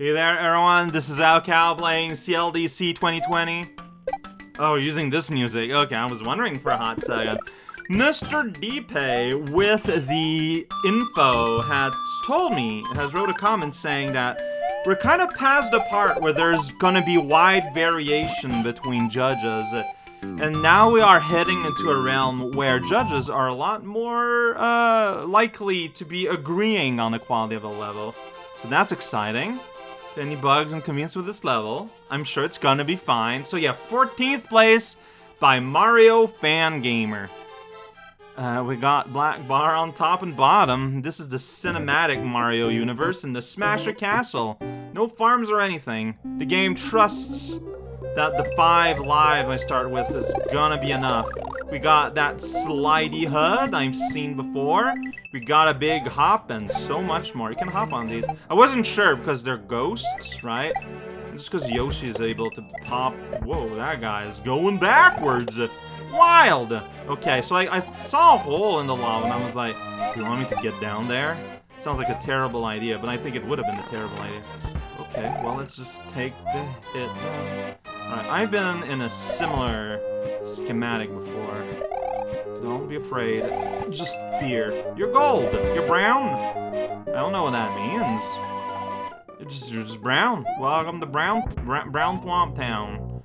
Hey there, everyone. This is raocow playing CLDC 2020. Oh, using this music. Okay, I was wondering for a hot second. Mr. Deepay, with the info, has told me, has wrote a comment saying that we're kind of past the part where there's gonna be wide variation between judges. And now we are heading into a realm where judges are a lot more uh, likely to be agreeing on the quality of a level. So that's exciting. Any bugs and convenience with this level? I'm sure it's gonna be fine. So yeah, 14th place by Mario Fan Gamer. Uh, we got Black Bar on top and bottom. This is the cinematic Mario universe in the Smasher Castle. No farms or anything. The game trusts that the five lives I start with is gonna be enough. We got that slidey HUD I've seen before. We got a big hop and so much more. You can hop on these. I wasn't sure because they're ghosts, right? Just because Yoshi's able to pop... Whoa, that guy is going backwards. Wild. Okay, so I, I saw a hole in the lava and I was like, do you want me to get down there? Sounds like a terrible idea, but I think it would have been a terrible idea. Okay, well, let's just take the hit. Alright, I've been in a similar schematic before. Don't be afraid. Just fear. You're gold. You're brown. I don't know what that means. You're just, you're just brown. Welcome to Brown Brown, brown Thwomp Town.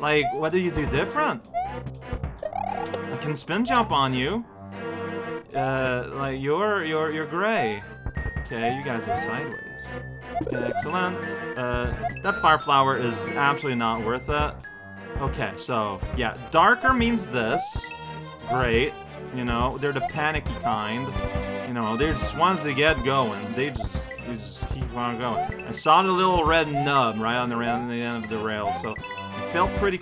Like, what do you do different? I can spin jump on you. Uh, like, you're, you're, you're gray. Okay, you guys are sideways. Excellent. Uh, that fire flower is absolutely not worth it. Okay, so, yeah, darker means this. Great. You know, they're the panicky kind. You know, they're just ones that get going. They just, they just keep on going. I saw the little red nub right on the, on the end of the rail, so it felt pretty...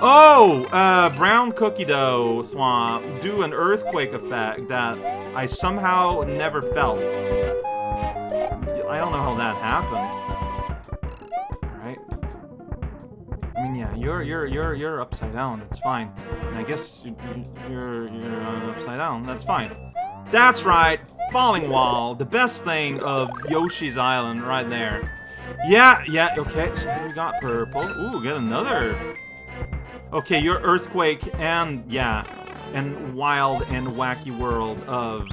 Oh! Uh, brown cookie dough Thwomp do an earthquake effect that I somehow never felt. I don't know how that happened. You're you're you're you're upside down. That's fine. And I guess you, you're you're uh, upside down. That's fine. That's right. Falling wall, the best thing of Yoshi's Island, right there. Yeah, yeah. Okay, so we got purple. Ooh, get another. Okay, your earthquake and yeah, and wild and wacky world of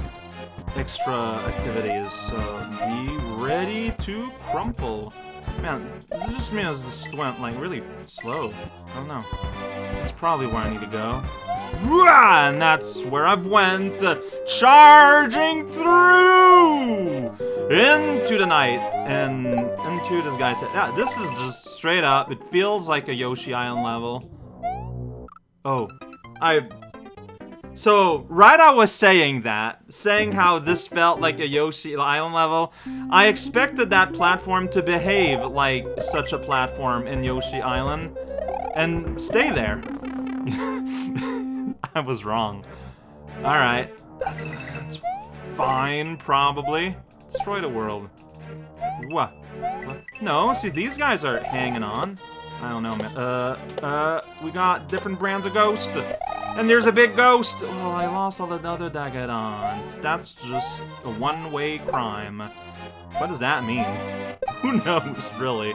extra activities, so be ready to crumple. Man, this just means this went, like, really slow. I don't know. That's probably where I need to go. And that's where I've went, uh, charging through into the night and into this guy's head. Yeah, this is just straight up. It feels like a Yoshi Island level. Oh, I so, right I was saying that, saying how this felt like a Yoshi Island level, I expected that platform to behave like such a platform in Yoshi Island, and stay there. I was wrong. Alright, that's, that's fine, probably. Destroy the world. What? No, see, these guys are hanging on. I don't know, man. Uh, uh, we got different brands of ghost. And there's a big ghost! Oh, I lost all the other Dagadons. That's just a one-way crime. What does that mean? Who knows, really?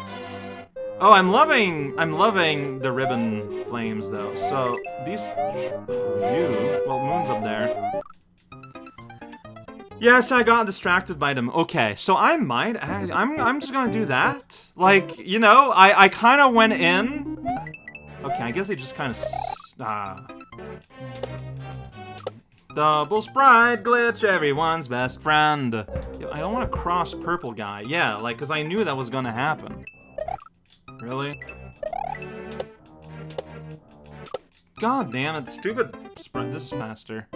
Oh, I'm loving, I'm loving the ribbon flames, though. So, these, you, well, Moon's up there. Yes, I got distracted by them. Okay, so I might, I, I'm, I'm just gonna do that. Like, you know, I, I kind of went in. Okay, I guess they just kind of, ah. Double sprite glitch, everyone's best friend. I don't want to cross purple guy. Yeah, like, because I knew that was going to happen. Really? God damn it, stupid sprite. This is faster.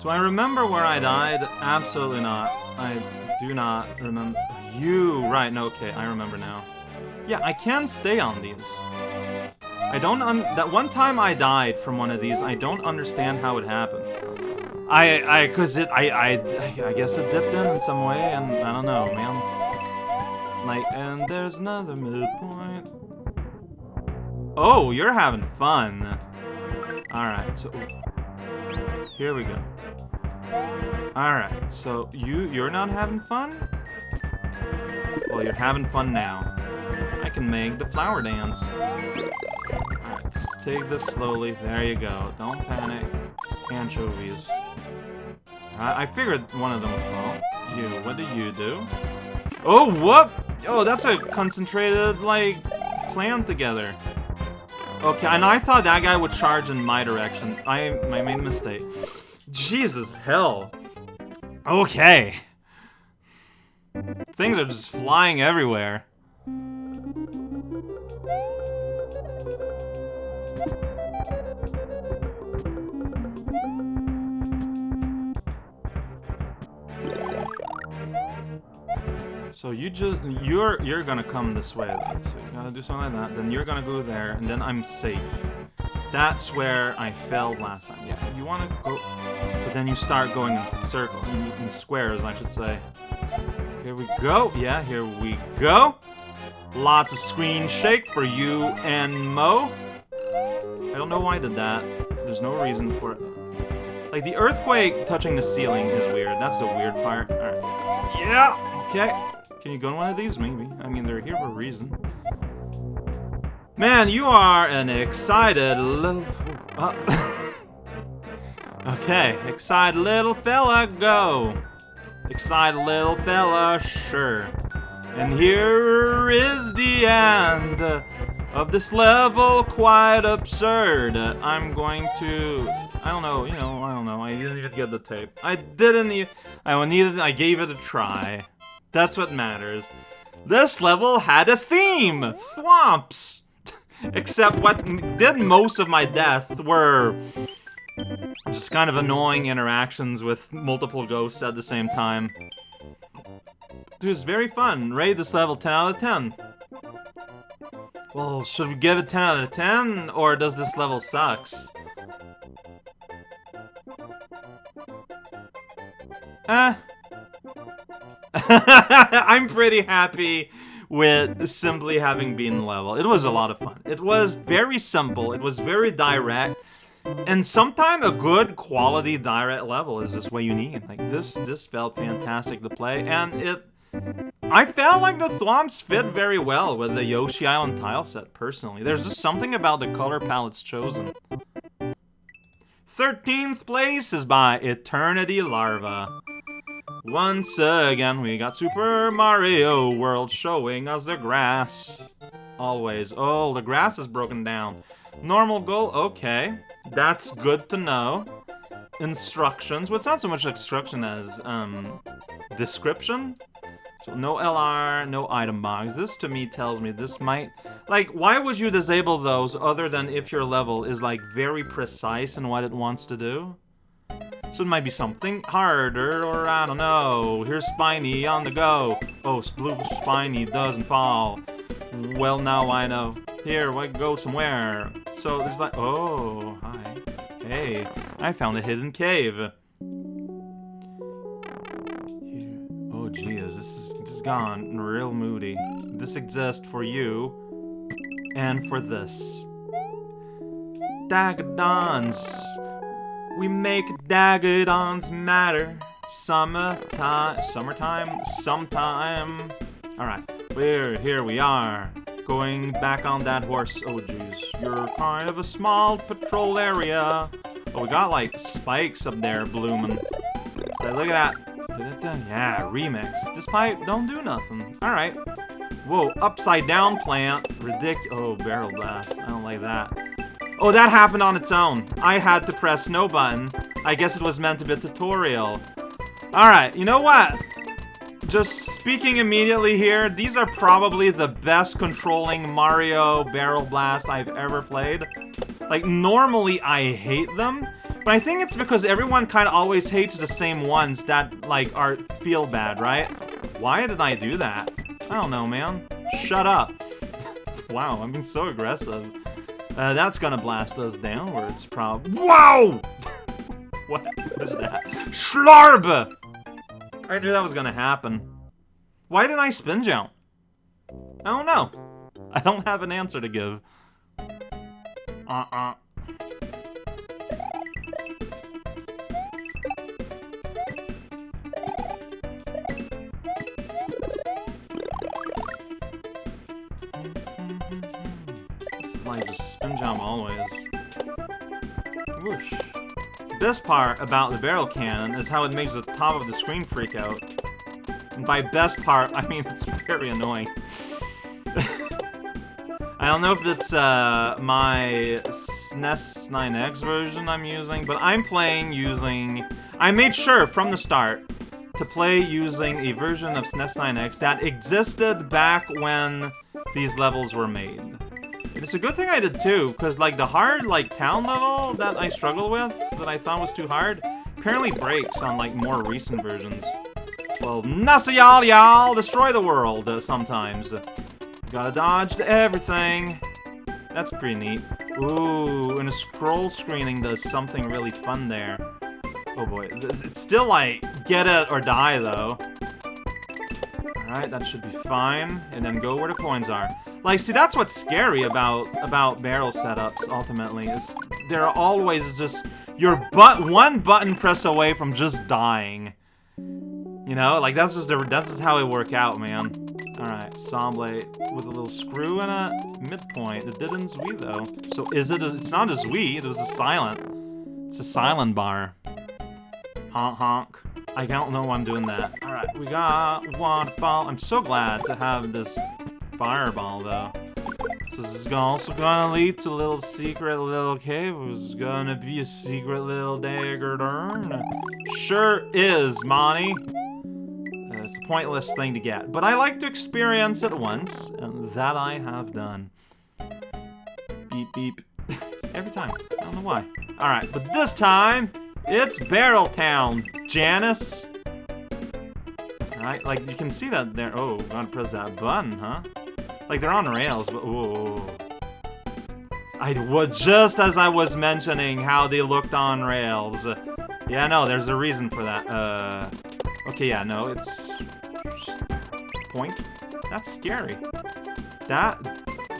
Do I remember where I died? Absolutely not. I do not remember. You, right, no, okay, I remember now. Yeah, I can stay on these. I don't that one time I died from one of these, I don't understand how it happened. I, I, cause it, I, I, I guess it dipped in in some way, and I don't know, man. Like, and there's another midpoint. Oh, you're having fun. Alright, so, here we go. Alright, so you, you're not having fun? Well, you're having fun now. I can make the flower dance. Alright, let's take this slowly. There you go. Don't panic. Anchovies. I, I figured one of them would fall. You, what do you do? Oh, what? Oh, that's a concentrated, like, plan together. Okay, and I thought that guy would charge in my direction. I, I made a mistake. Jesus, hell. Okay. Things are just flying everywhere. So you just you're you're gonna come this way. So you gotta do something like that. Then you're gonna go there, and then I'm safe. That's where I failed last time. Yeah, you wanna go, but then you start going in circles, in, in squares, I should say. Here we go. Yeah, here we go. Lots of screen shake for you and Mo. I don't know why I did that. There's no reason for it. Like, the earthquake touching the ceiling is weird. That's the weird part. Alright. Yeah! Okay. Can you go in one of these? Maybe. I mean, they're here for a reason. Man, you are an excited little... Uh, okay, excited little fella, go! Excited little fella, sure. And here is the end of this level, quite absurd. I'm going to... I don't know, you know, I don't know. I didn't even get the tape. I didn't even... I needed... I gave it a try. That's what matters. This level had a theme! Thwomps! Except what did most of my deaths were just kind of annoying interactions with multiple ghosts at the same time. Dude, it's very fun. Rate this level 10 out of 10. Well, should we give it 10 out of 10, or does this level sucks? Eh. I'm pretty happy with simply having been level. It was a lot of fun. It was very simple, it was very direct, and sometimes a good quality direct level is just what you need. Like this this felt fantastic to play, and it I felt like the Thwomps fit very well with the Yoshi Island tile set, personally. There's just something about the color palettes chosen. 13th place is by Eternity Larva. Once again, we got Super Mario World showing us the grass. Always. Oh, the grass is broken down. Normal goal, okay. That's good to know. Instructions, well, it's not so much instruction as, um, description? So no LR, no item box. This to me tells me this might... Like, why would you disable those other than if your level is, like, very precise in what it wants to do? So it might be something harder, or I don't know. Here's Spiny on the go. Oh, Blue Spiny doesn't fall. Well, now I know. Here, we go somewhere. So there's like, oh, hi. Hey, I found a hidden cave. Here. Oh, geez, this is, this is gone real moody. This exists for you and for this. Dagadons. We make dagadons matter. Summertime, summertime, sometime. All right, we're here. We are going back on that horse. Oh, jeez, you're kind of a small patrol area. Oh, we got like spikes up there blooming. Hey, look at that. Yeah, remix. This pipe don't do nothing. All right. Whoa, upside down plant. Ridic. Oh, barrel blast. I don't like that. Oh, that happened on its own. I had to press no button. I guess it was meant to be a tutorial. Alright, you know what? Just speaking immediately here, these are probably the best controlling Mario Barrel Blast I've ever played. Like, normally I hate them, but I think it's because everyone kind of always hates the same ones that, like, are feel bad, right? Why did I do that? I don't know, man. Shut up. wow, I'm being so aggressive. Uh, that's gonna blast us downwards, prob- Wow! what was that? Schlarb! I knew that was gonna happen. Why didn't I spin jump? I don't know. I don't have an answer to give. Uh-uh. Like just spin jump always. Whoosh. Best part about the barrel cannon is how it makes the top of the screen freak out. And by best part, I mean it's very annoying. I don't know if it's uh, my SNES 9X version I'm using, but I'm playing using... I made sure from the start to play using a version of SNES 9X that existed back when these levels were made. It's a good thing I did too, because like the hard like town level that I struggled with, that I thought was too hard, apparently breaks on like more recent versions. Well, Nasa y'all y'all destroy the world uh, sometimes. Gotta dodge everything. That's pretty neat. Ooh, and a scroll screening does something really fun there. Oh boy, it's still like, get it or die though. Alright, that should be fine. And then go where the coins are. Like, see, that's what's scary about about barrel setups, ultimately, is they're always just your butt one button press away from just dying. You know, like that's just the, that's just how it work out, man. Alright, Somblade with a little screw in a midpoint. It didn't Wii though. So is it a, it's not a Wii, it was a silent. It's a silent bar. Honk honk. I don't know why I'm doing that. Alright, we got waterfall. I'm so glad to have this fireball though. So this is also gonna lead to a little secret little cave. It's gonna be a secret little dagger turn. Sure is, Monty. Uh, it's a pointless thing to get, but I like to experience it once, and that I have done. Beep beep. Every time. I don't know why. Alright, but this time, it's Barrel Town, Janice. Like, you can see that there. Oh, gotta press that button, huh? Like, they're on rails, but. Oh. I was just as I was mentioning how they looked on rails. Yeah, no, there's a reason for that. Uh. Okay, yeah, no, it's. Point? That's scary. That.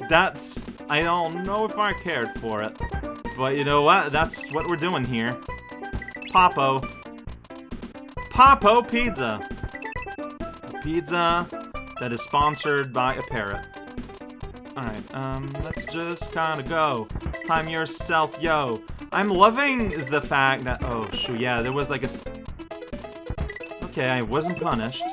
That's. I don't know if I cared for it. But you know what? That's what we're doing here. Popo. Popo Pizza. A pizza that is sponsored by a parrot. Alright, um, let's just kinda go. Time yourself, yo. I'm loving the fact that- oh, shoot, yeah, there was like a... Okay, I wasn't punished.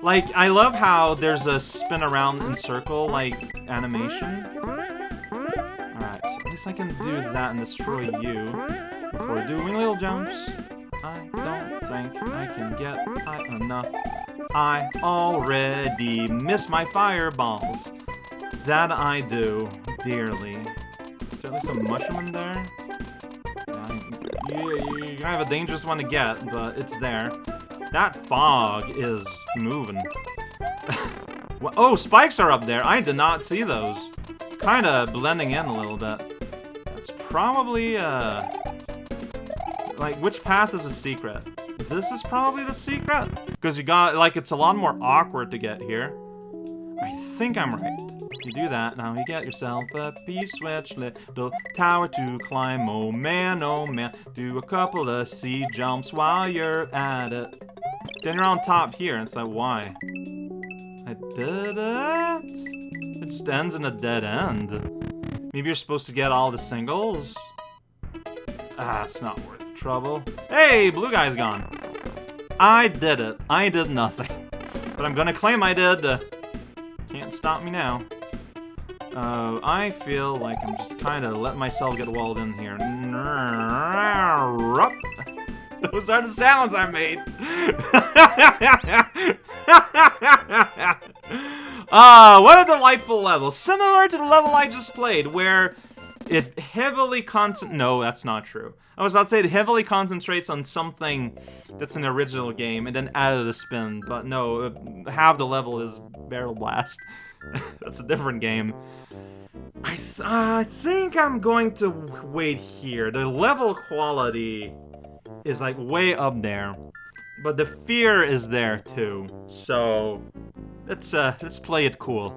Like, I love how there's a spin around in circle, like, animation. Alright, so at least I can do that and destroy you before doing little jumps. I don't think I can get high enough. I already miss my fireballs. That I do dearly. Is there at a mushroom in there? Yeah, you, you have a dangerous one to get, but it's there. That fog is moving. oh, spikes are up there. I did not see those. Kind of blending in a little bit. That's probably, uh... Like, which path is a secret? This is probably the secret? Because you got, like, it's a lot more awkward to get here. I think I'm right. You do that, now you get yourself a P-switch little tower to climb. Oh man, oh man, do a couple of C jumps while you're at it. Then you're on top here, and it's like, why? I did it? It just ends in a dead end. Maybe you're supposed to get all the singles? Ah, it's not worth trouble. Hey, blue guy's gone. I did it. I did nothing. But I'm gonna claim I did. Uh, can't stop me now. Uh, I feel like I'm just kind of letting myself get walled in here. Those are the sounds I made. Ah, uh, what a delightful level. Similar to the level I just played, where it heavily concent- No, that's not true. I was about to say it heavily concentrates on something that's an original game and then added a spin, but no, half the level is Barrel Blast. that's a different game. I, th I think I'm going to wait here. The level quality is like way up there. But the fear is there too. So let's uh let's play it cool.